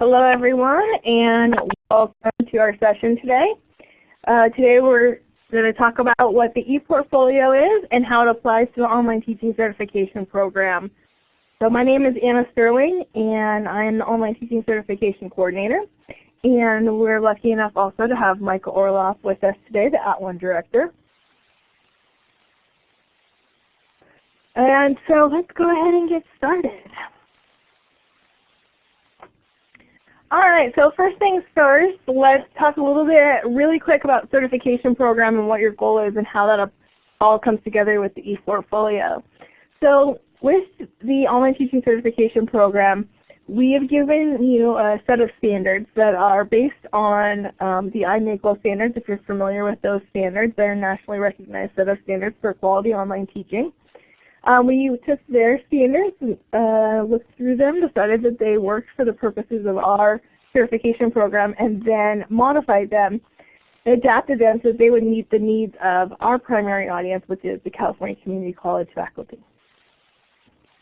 Hello everyone and welcome to our session today. Uh, today we're going to talk about what the ePortfolio is and how it applies to the Online Teaching Certification Program. So my name is Anna Sterling and I'm the Online Teaching Certification Coordinator. And we're lucky enough also to have Michael Orloff with us today, the At @ONE Director. And so let's go ahead and get started. All right, so first things first, let's talk a little bit really quick about certification program and what your goal is and how that all comes together with the ePortfolio. So with the Online Teaching Certification Program, we have given you a set of standards that are based on um, the iNACOL standards. If you're familiar with those standards, they're a nationally recognized set of standards for quality online teaching. Um, we took their standards, uh, looked through them, decided that they worked for the purposes of our certification program, and then modified them, adapted them so that they would meet the needs of our primary audience, which is the California Community College faculty.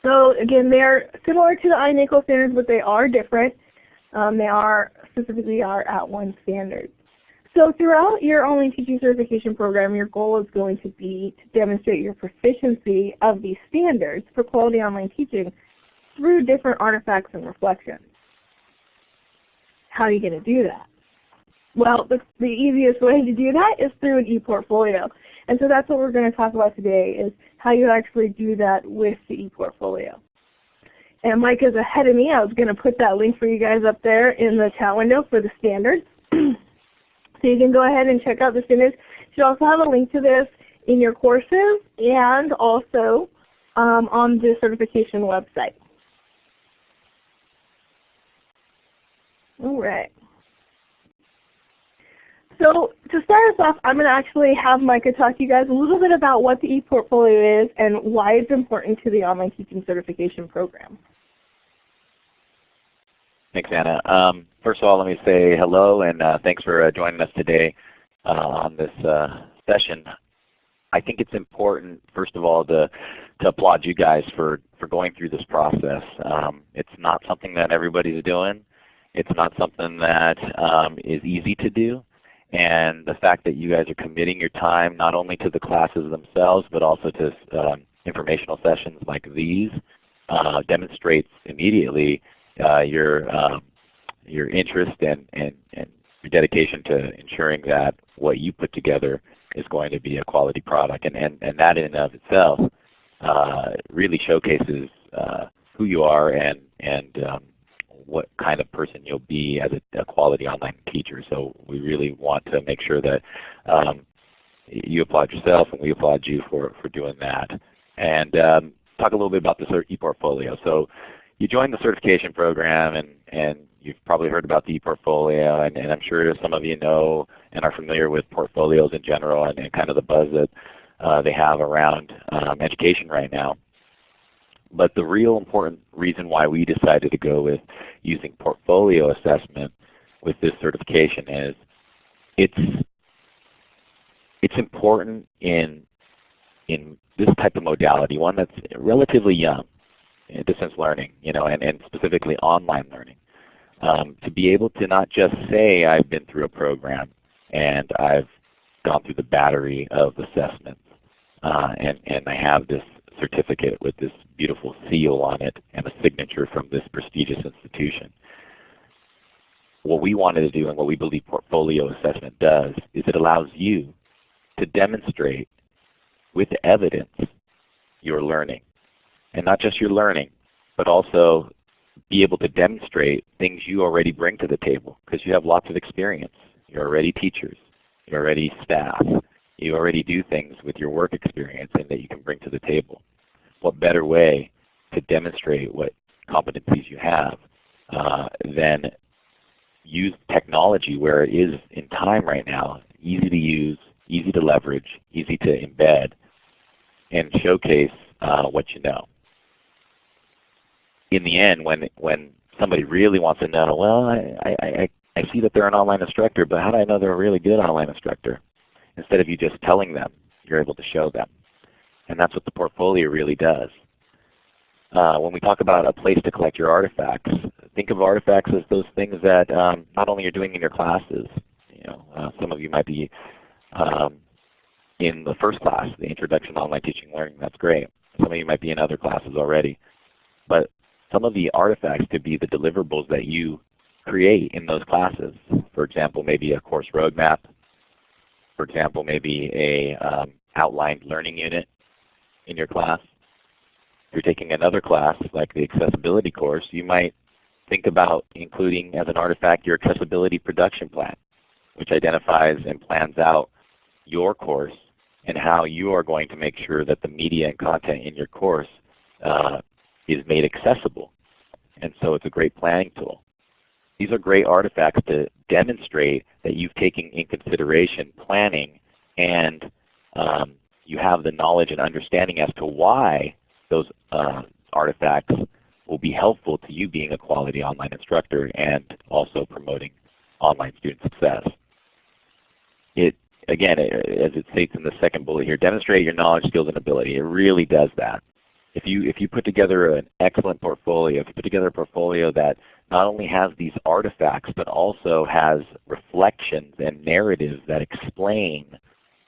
So again, they're similar to the iNACOL standards, but they are different. Um, they are specifically our at @ONE standards. So throughout your online teaching certification program, your goal is going to be to demonstrate your proficiency of these standards for quality online teaching through different artifacts and reflections. How are you going to do that? Well, the, the easiest way to do that is through an ePortfolio. And so that's what we're going to talk about today is how you actually do that with the ePortfolio. And Mike is ahead of me. I was going to put that link for you guys up there in the chat window for the standards. So you can go ahead and check out the standards. You also have a link to this in your courses and also um, on the certification website. All right. So to start us off, I'm going to actually have Micah talk to you guys a little bit about what the ePortfolio is and why it's important to the Online Teaching Certification Program. Thanks, Anna. Um, first of all, let me say hello and uh, thanks for uh, joining us today uh, on this uh, session. I think it's important, first of all, to, to applaud you guys for, for going through this process. Um, it's not something that everybody's doing. It's not something that um, is easy to do. And the fact that you guys are committing your time not only to the classes themselves, but also to um, informational sessions like these uh, demonstrates immediately your um, your interest and, and, and your dedication to ensuring that what you put together is going to be a quality product. And, and, and that in and of itself uh, really showcases uh, who you are and, and um, what kind of person you'll be as a, a, quality online teacher. So we really want to make sure that um, you applaud yourself and we applaud you for, for doing that. And um, talk a little bit about the ePortfolio. So you joined the certification program and, and you've probably heard about the ePortfolio and, and I'm sure some of you know and are familiar with portfolios in general and, and kind of the buzz that uh, they have around um, education right now. But the real important reason why we decided to go with using portfolio assessment with this certification is it's it's important in in this type of modality, one that's relatively young distance learning, you know, and, and specifically online learning. Um, to be able to not just say I've been through a program and I've gone through the battery of assessments uh, and, and I have this certificate with this beautiful seal on it and a signature from this prestigious institution. What we wanted to do and what we believe portfolio assessment does is it allows you to demonstrate with evidence your learning and not just your learning, but also be able to demonstrate things you already bring to the table because you have lots of experience. You're already teachers. You're already staff. You already do things with your work experience and that you can bring to the table. What better way to demonstrate what competencies you have uh, than use technology where it is in time right now, easy to use, easy to leverage, easy to embed, and showcase uh, what you know in the end, when when somebody really wants to know, well, I, I, I see that they're an online instructor, but how do I know they're a really good online instructor? Instead of you just telling them, you're able to show them. And that's what the portfolio really does. uh, when we talk about a place to collect your artifacts, think of artifacts as those things that um, not only you're doing in your classes. You know, uh, some of you might be um, in the first class, the Introduction to Online Teaching Learning. That's great. Some of you might be in other classes already. But some of the artifacts could be the deliverables that you create in those classes. For example, maybe a course roadmap. For example, maybe a um, outlined learning unit in your class. If you're taking another class like the accessibility course, you might think about including as an artifact your accessibility production plan, which identifies and plans out your course and how you are going to make sure that the media and content in your course uh, is made accessible. And so it's a great planning tool. These are great artifacts to demonstrate that you've taken in consideration planning and um, you have the knowledge and understanding as to why those uh, artifacts will be helpful to you being a quality online instructor and also promoting online student success. It again, as it states in the second bullet here, demonstrate your knowledge, skills, and ability. It really does that. If you, if you put together an excellent portfolio, if you put together a portfolio that not only has these artifacts but also has reflections and narratives that explain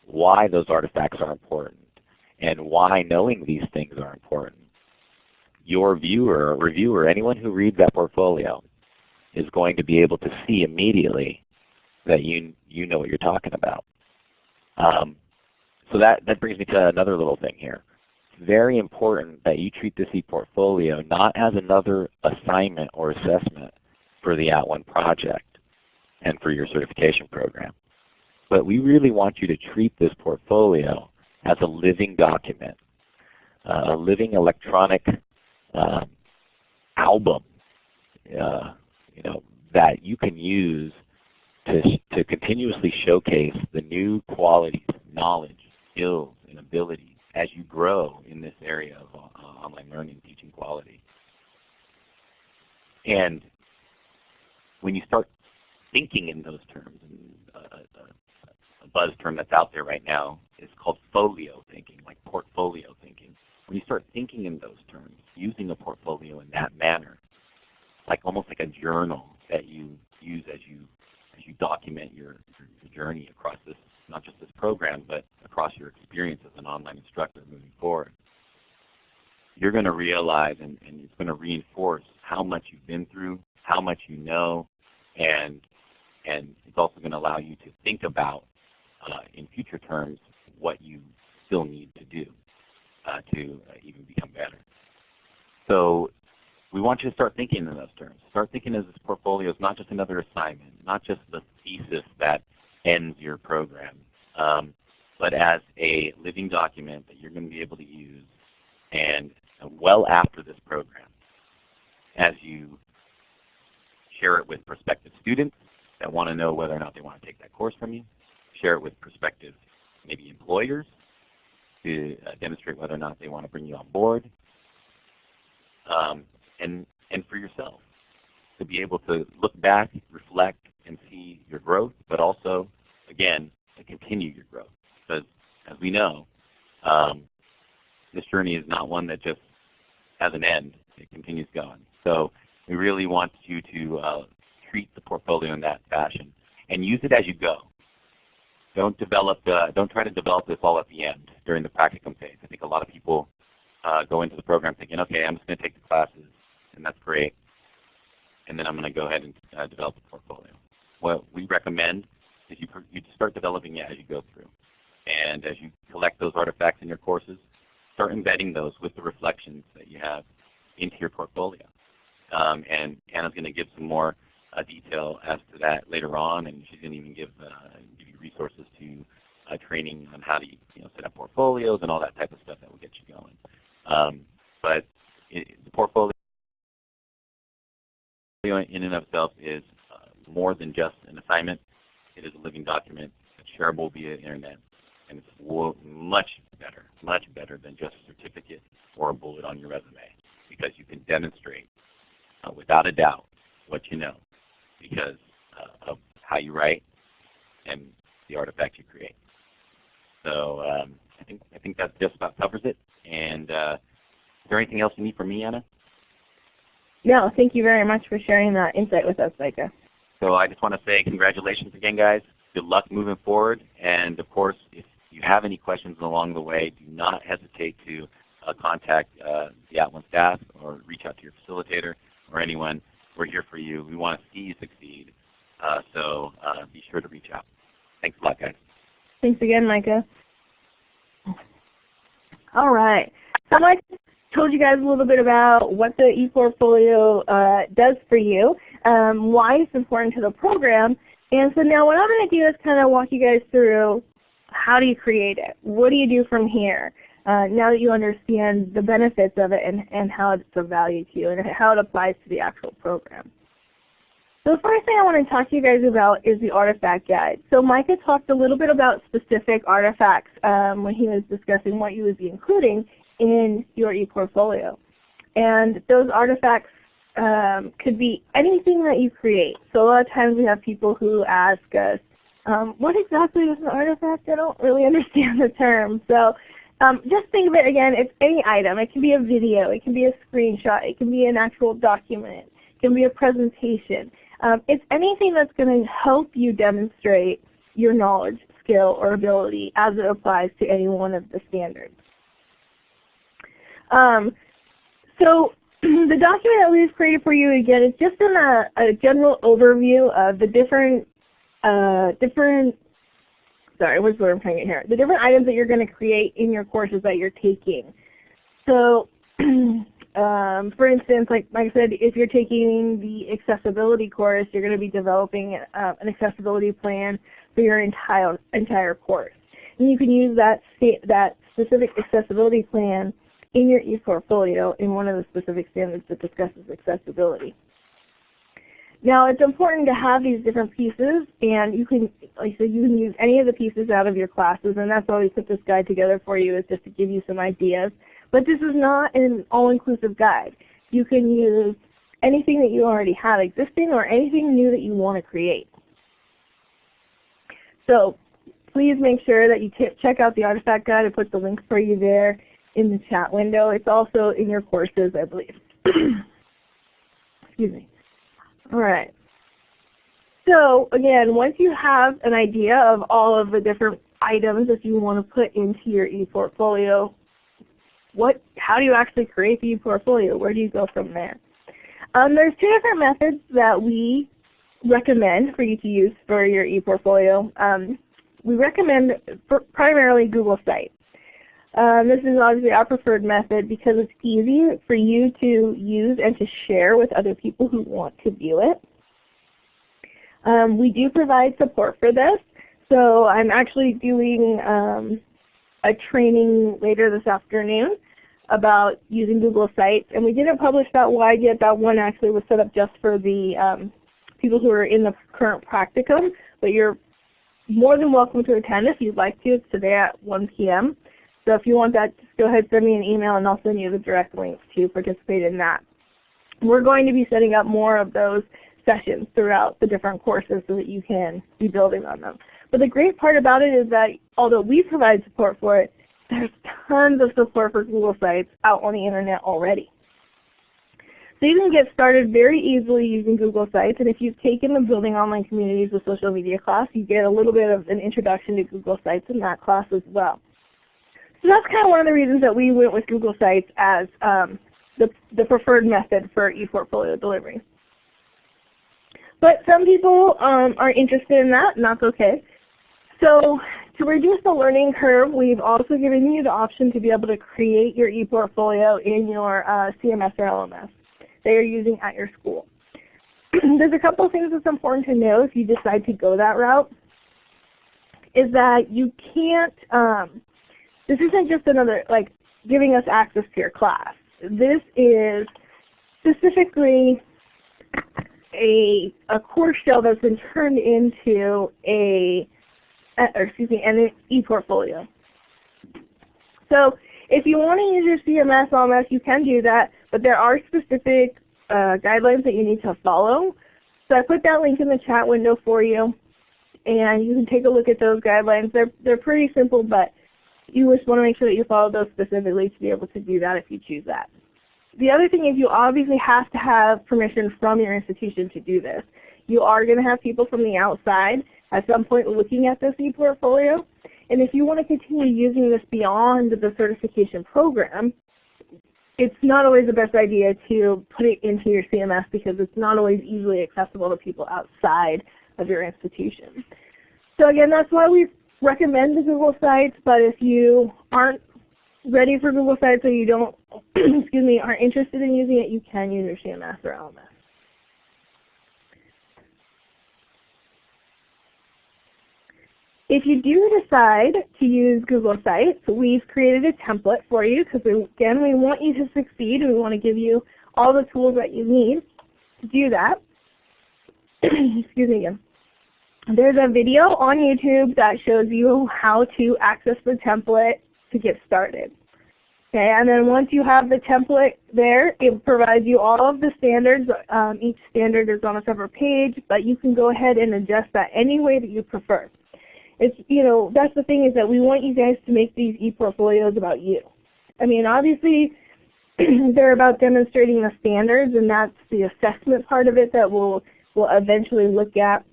why those artifacts are important and why knowing these things are important, your viewer, reviewer, anyone who reads that portfolio is going to be able to see immediately that you, you know what you're talking about. Um, so that, that brings me to another little thing here. Very important that you treat this ePortfolio not as another assignment or assessment for the At @ONE project and for your certification program. But we really want you to treat this portfolio as a living document, uh, a living electronic um, album uh, you know, that you can use to, to continuously showcase the new qualities, knowledge, skills, and abilities as you grow in this area of uh, online learning, teaching quality. And when you start thinking in those terms, and uh, a buzz term that's out there right now is called folio thinking, like portfolio thinking. When you start thinking in those terms, using a portfolio in that manner, like almost like a journal that you use as you as you document your, your journey across this, not just this program, but across your experience as an online instructor moving forward. You're going to realize and, and it's going to reinforce how much you've been through, how much you know, and and it's also going to allow you to think about uh, in future terms what you still need to do uh, to uh, even become better. So we want you to start thinking in those terms. Start thinking as this portfolio is not just another assignment, not just the thesis that ends your program, um, but as a living document that you're going to be able to use and well after this program as you share it with prospective students that want to know whether or not they want to take that course from you, share it with prospective maybe employers to uh, demonstrate whether or not they want to bring you on board, um, and, and for yourself to be able to look back, reflect, and see your growth, but also, again, to continue your growth. Because as we know, um, this journey is not one that just has an end. It continues going. So we really want you to uh, treat the portfolio in that fashion and use it as you go. Don't develop, uh, don't try to develop this all at the end during the practicum phase. I think a lot of people uh, go into the program thinking, okay, I'm just going to take the classes, and that's great, and then I'm going to go ahead and uh, develop a portfolio. What we recommend is you, you start developing it as you go through. And as you collect those artifacts in your courses, start embedding those with the reflections that you have into your portfolio. Um, and Anna's going to give some more uh, detail as to that later on, and she's going to even give, uh, give you resources to uh, training on how to you know, set up portfolios and all that type of stuff that will get you going. Um, but it, the portfolio in and of itself is uh, more than just an assignment. It is a living document shareable via internet, and it's much better, much better than just a certificate or a bullet on your resume because you can demonstrate uh, without a doubt what you know because uh, of how you write and the artifacts you create. So um, I think I think that just about covers it. And uh, there anything else you need from me, Anna? No, thank you very much for sharing that insight with us, Micah. So I just want to say congratulations again, guys. Good luck moving forward. And of course, if you have any questions along the way, do not hesitate to uh, contact uh, the @ONE staff or reach out to your facilitator or anyone. We're here for you. We want to see you succeed. Uh, so uh, be sure to reach out. Thanks a lot, guys. Thanks again, Micah. All right. So Mike told you guys a little bit about what the ePortfolio uh, does for you, um, why it's important to the program, and so now what I'm going to do is kind of walk you guys through how do you create it? What do you do from here? Uh, now that you understand the benefits of it and, and how it's of value to you and how it applies to the actual program. So the first thing I want to talk to you guys about is the artifact guide. So Micah talked a little bit about specific artifacts um, when he was discussing what you would be including in your ePortfolio. And those artifacts um, could be anything that you create. So a lot of times we have people who ask us, um, what exactly is an artifact? I don't really understand the term. So um, just think of it again, it's any item. It can be a video, it can be a screenshot, it can be an actual document, it can be a presentation. Um, it's anything that's going to help you demonstrate your knowledge, skill, or ability as it applies to any one of the standards. Um, so the document that we've created for you again is just in a, a general overview of the different uh, different sorry, what's what I'm trying to get here? The different items that you're going to create in your courses that you're taking. So um, for instance, like, like I said, if you're taking the accessibility course, you're going to be developing uh, an accessibility plan for your entire entire course. And you can use that that specific accessibility plan in your ePortfolio in one of the specific standards that discusses accessibility. Now it's important to have these different pieces and you can like so you can use any of the pieces out of your classes and that's why we put this guide together for you is just to give you some ideas. But this is not an all-inclusive guide. You can use anything that you already have existing or anything new that you want to create. So please make sure that you check out the artifact guide. I put the link for you there in the chat window. It's also in your courses, I believe. Excuse me. All right. So again, once you have an idea of all of the different items that you want to put into your ePortfolio, what, how do you actually create the ePortfolio? Where do you go from there? Um, there's two different methods that we recommend for you to use for your ePortfolio. Um, we recommend primarily Google Sites. Um, this is obviously our preferred method because it's easy for you to use and to share with other people who want to view it. Um, we do provide support for this. So I'm actually doing um, a training later this afternoon about using Google Sites. And we didn't publish that wide yet. That one actually was set up just for the um, people who are in the current practicum. But you're more than welcome to attend if you'd like to. It's today at 1 p.m. So if you want that, just go ahead and send me an email and I'll send you the direct links to participate in that. We're going to be setting up more of those sessions throughout the different courses so that you can be building on them. But the great part about it is that although we provide support for it, there's tons of support for Google Sites out on the Internet already. So you can get started very easily using Google Sites, and if you've taken the Building Online Communities with Social Media class, you get a little bit of an introduction to Google Sites in that class as well. So that's kind of one of the reasons that we went with Google Sites as um, the, the preferred method for ePortfolio delivery. But some people um, are interested in that, and that's okay. So to reduce the learning curve, we've also given you the option to be able to create your ePortfolio in your uh, CMS or LMS that you're using at your school. There's a couple of things that's important to know if you decide to go that route, is that you can't um, this isn't just another, like, giving us access to your class. This is specifically a, a course shell that's been turned into a, or excuse me, an e-portfolio. So if you want to use your CMS LMS, you can do that, but there are specific uh, guidelines that you need to follow. So I put that link in the chat window for you, and you can take a look at those guidelines. They're, they're pretty simple, but you just want to make sure that you follow those specifically to be able to do that if you choose that. The other thing is you obviously have to have permission from your institution to do this. You are going to have people from the outside at some point looking at this e-portfolio. And if you want to continue using this beyond the certification program, it's not always the best idea to put it into your CMS because it's not always easily accessible to people outside of your institution. So again, that's why we recommend the Google Sites, but if you aren't ready for Google Sites or you don't, excuse me, aren't interested in using it, you can use your CMS or LMS. If you do decide to use Google Sites, we've created a template for you because again, we want you to succeed. We want to give you all the tools that you need to do that. Excuse me again. There's a video on YouTube that shows you how to access the template to get started. Okay, and then once you have the template there, it provides you all of the standards. Um, each standard is on a separate page, but you can go ahead and adjust that any way that you prefer it's you know that's the thing is that we want you guys to make these e-portfolios about you. I mean, obviously they're about demonstrating the standards, and that's the assessment part of it that we'll we'll eventually look at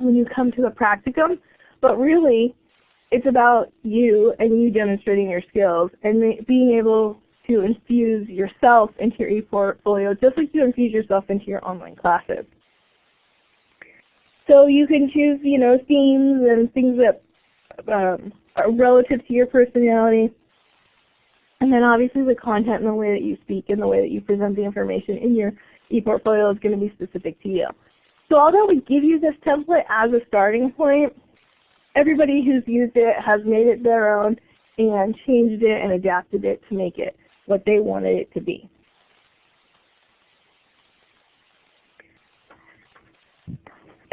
when you come to the practicum. But really, it's about you and you demonstrating your skills and being able to infuse yourself into your e-portfolio just like you infuse yourself into your online classes. So you can choose, you know, themes and things that um, are relative to your personality. And then obviously the content and the way that you speak and the way that you present the information in your e-portfolio is going to be specific to you. So although we give you this template as a starting point, everybody who's used it has made it their own and changed it and adapted it to make it what they wanted it to be.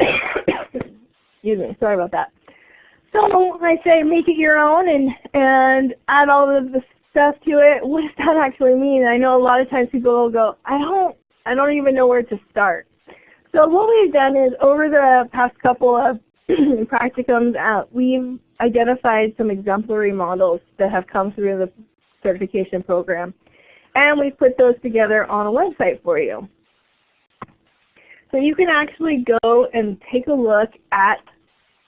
Excuse me, sorry about that. So I say make it your own and, and add all of the stuff to it. What does that actually mean? I know a lot of times people will go, I don't, I don't even know where to start. So what we've done is over the past couple of practicums, uh, we've identified some exemplary models that have come through the certification program. And we've put those together on a website for you. So you can actually go and take a look at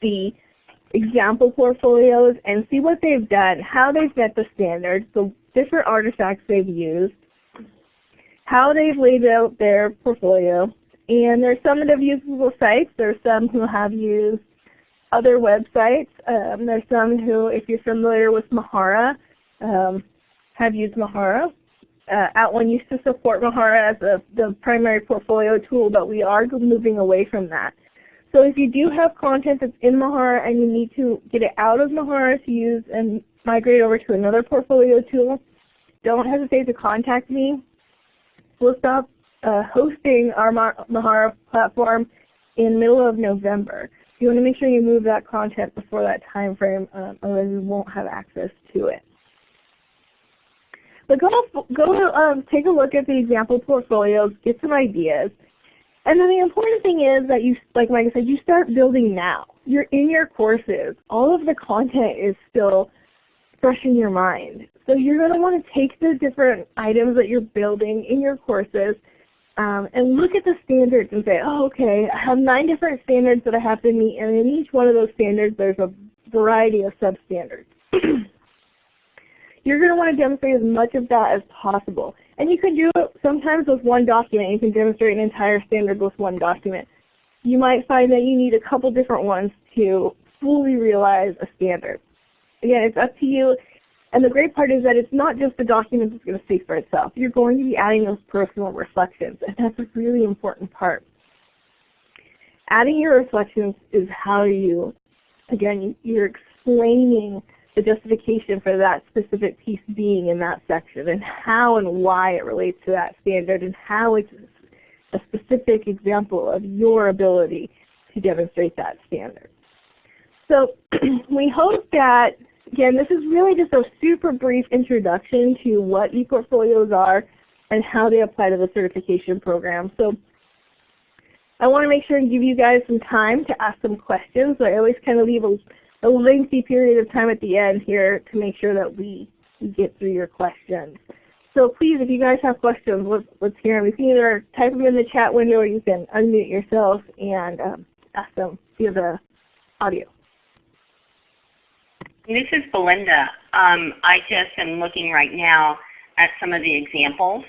the example portfolios and see what they've done, how they've met the standards, the different artifacts they've used, how they've laid out their portfolio. And there's some that have used Google Sites. There's some who have used other websites. Um, there's some who, if you're familiar with Mahara, um, have used Mahara uh, @ONE used to support Mahara as a, the primary portfolio tool, but we are moving away from that. So if you do have content that's in Mahara and you need to get it out of Mahara to use and migrate over to another portfolio tool, don't hesitate to contact me. We'll stop uh, hosting our Mahara platform in middle of November. You want to make sure you move that content before that time frame, um, otherwise you won't have access to it. But go, go um, take a look at the example portfolios, get some ideas. And then the important thing is that you, like Mike said, you start building now. You're in your courses. All of the content is still fresh in your mind. So you're going to want to take the different items that you're building in your courses um, and look at the standards and say, oh, okay, I have nine different standards that I have to meet, and in each one of those standards there's a variety of substandards. you're going to want to demonstrate as much of that as possible. And you can do it sometimes with one document. You can demonstrate an entire standard with one document. You might find that you need a couple different ones to fully realize a standard. Again, it's up to you. And the great part is that it's not just the document that's going to speak for itself. You're going to be adding those personal reflections, and that's a really important part. Adding your reflections is how you, again, you're explaining the justification for that specific piece being in that section and how and why it relates to that standard and how it's a specific example of your ability to demonstrate that standard. So we hope that, again, this is really just a super brief introduction to what ePortfolios are and how they apply to the certification program. So I want to make sure and give you guys some time to ask some questions. So I always kind of leave a a lengthy period of time at the end here to make sure that we get through your questions. So please, if you guys have questions, let's, let's hear them. You can either type them in the chat window or you can unmute yourself and um, ask them via the audio. This is Belinda. Um, I just am looking right now at some of the examples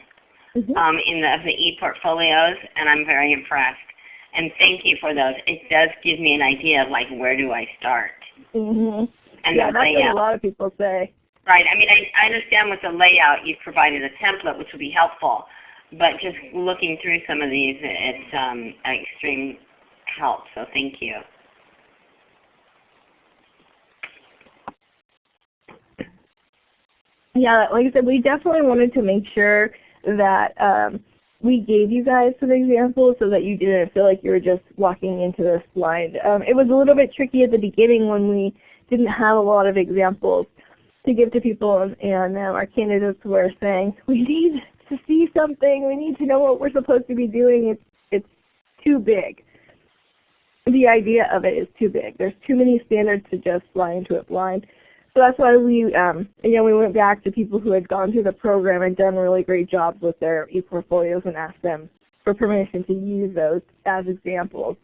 Mm -hmm. um, in the, of the e-portfolios, and I'm very impressed. And thank you for those. It does give me an idea of like where do I start. Mm -hmm. And yeah, the that's layout. what a lot of people say. Right. I mean, I, I understand with the layout you've provided a template, which will be helpful. But just looking through some of these, it's um, an extreme help. So thank you. Yeah, like I said, we definitely wanted to make sure that um, we gave you guys some examples so that you didn't feel like you were just walking into this blind. Um, it was a little bit tricky at the beginning when we didn't have a lot of examples to give to people and, um, our candidates were saying, we need to see something, we need to know what we're supposed to be doing, it's, it's too big. The idea of it is too big. There's too many standards to just fly into it blind. So that's why we, um, again, we went back to people who had gone through the program and done really great jobs with their e-portfolios and asked them for permission to use those as examples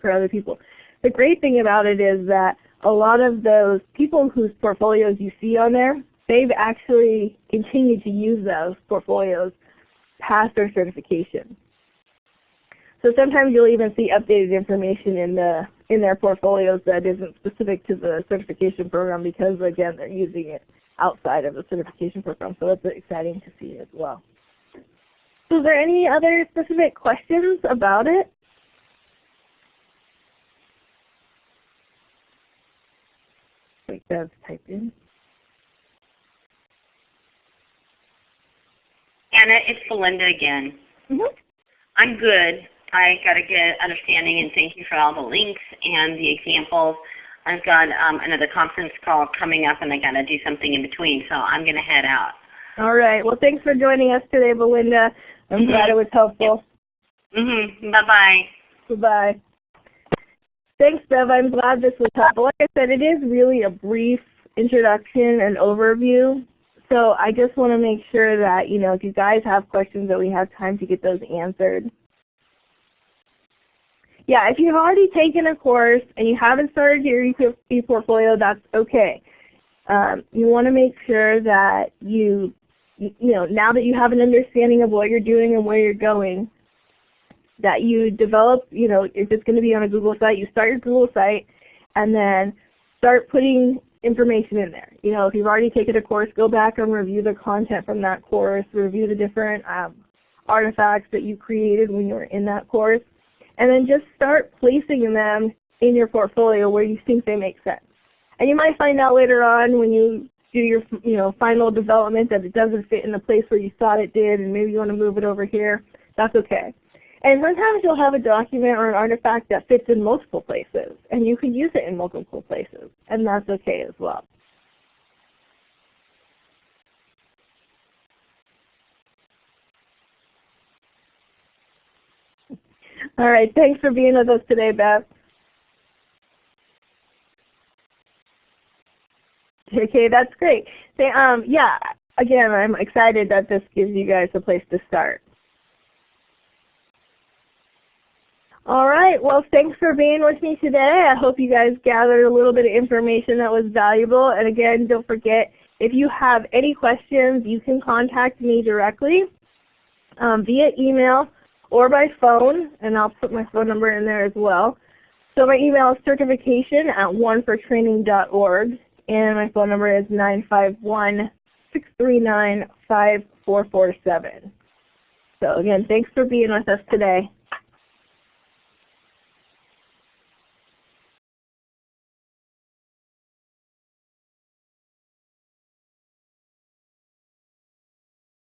for other people. The great thing about it is that a lot of those people whose portfolios you see on there, they've actually continued to use those portfolios past their certification. So sometimes you'll even see updated information in the in their portfolios that isn't specific to the certification program because again they're using it outside of the certification program. So that's exciting to see as well. So is there any other specific questions about it? Like Bev typed in. Anna, it's Belinda again. Mm -hmm. I'm good. I got a good understanding and thank you for all the links and the examples. I've got um, another conference call coming up and I got to do something in between, so I'm going to head out. All right. Well, thanks for joining us today, Belinda. I'm mm -hmm. glad it was helpful. Mm-hmm. Bye-bye. Goodbye. Thanks, Bev. I'm glad this was helpful. Like I said, it is really a brief introduction and overview. So I just want to make sure that, you know, if you guys have questions that we have time to get those answered. Yeah, if you've already taken a course and you haven't started your e-portfolio, that's okay. Um, you want to make sure that you, you know, now that you have an understanding of what you're doing and where you're going, that you develop, you know, if it's going to be on a Google site, you start your Google site and then start putting information in there. You know, if you've already taken a course, go back and review the content from that course, review the different um, artifacts that you created when you were in that course, and then just start placing them in your portfolio where you think they make sense. And you might find out later on when you do your you know, final development that it doesn't fit in the place where you thought it did and maybe you want to move it over here. That's okay. And sometimes you'll have a document or an artifact that fits in multiple places, and you can use it in multiple places, and that's okay as well. All right, thanks for being with us today, Beth. Okay, that's great. So, um, yeah, again, I'm excited that this gives you guys a place to start. All right. Well, thanks for being with me today. I hope you guys gathered a little bit of information that was valuable. And again, don't forget, if you have any questions, you can contact me directly um, via email or by phone, and I'll put my phone number in there as well. So my email is certification at onefortraining.org, and my phone number is 951-639-5447. So again, thanks for being with us today.